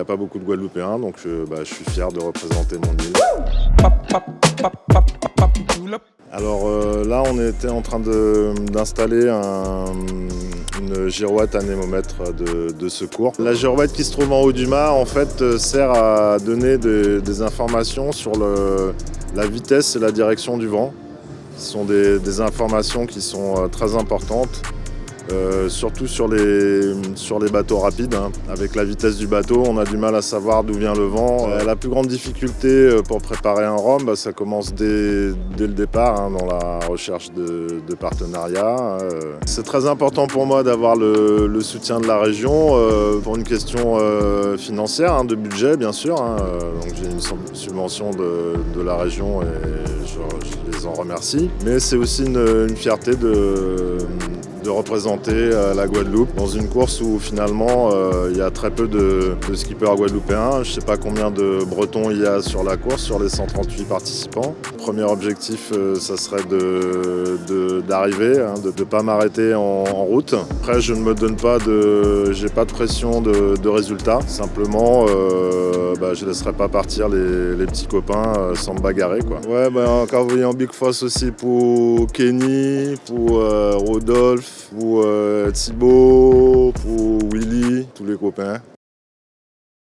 a pas beaucoup de Guadeloupéens, donc je, bah, je suis fier de représenter mon île. Alors euh, là, on était en train d'installer une girouette anémomètre de, de, secours. La girouette qui se trouve en haut du mât, en fait, euh, sert à donner des, informations sur la vitesse et la direction du vent. Ce sont des, des informations qui sont euh, très importantes euh, surtout sur les, sur les bateaux rapides. Hein. Avec la vitesse du bateau, on a du mal à savoir d'où vient le vent. Euh, la plus grande difficulté euh, pour préparer un rhum, bah, ça commence dès, dès, le départ, hein, dans la recherche de, de partenariats. C'est très important pour moi d'avoir le, le, soutien de la région pour une question financière, hein, de budget bien sûr. Donc j'ai une subvention de, de, la région et je, je, les en remercie. Mais c'est aussi une, une fierté de de représenter euh, la Guadeloupe dans une course où finalement euh, il y a très peu de, skippers guadeloupéens. Je ne sais pas combien de Bretons il y a sur la course, sur les 138 participants. Premier objectif, euh, ça serait d'arriver, de, hein, de ne pas m'arrêter en, route. Après, je ne me donne pas de... j'ai pas de pression de, résultats. Simplement, je ne laisserai pas partir les, petits copains sans me bagarrer. Quoi. Ouais, bah, encore en Big Foss aussi pour Kenny, pour Rodolphe, pour euh, Thibaut, pour Willy, tous les copains.